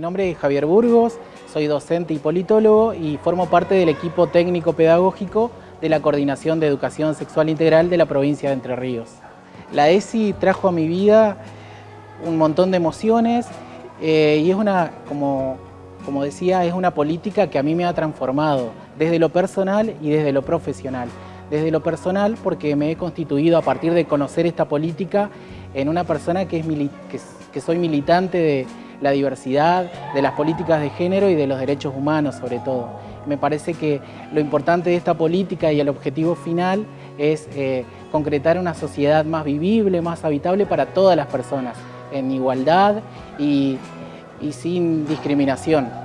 nombre es Javier Burgos, soy docente y politólogo y formo parte del equipo técnico-pedagógico de la Coordinación de Educación Sexual Integral de la provincia de Entre Ríos. La ESI trajo a mi vida un montón de emociones eh, y es una, como, como decía, es una política que a mí me ha transformado desde lo personal y desde lo profesional. Desde lo personal porque me he constituido a partir de conocer esta política en una persona que, es que soy militante de la diversidad, de las políticas de género y de los derechos humanos sobre todo. Me parece que lo importante de esta política y el objetivo final es eh, concretar una sociedad más vivible, más habitable para todas las personas, en igualdad y sin discriminación.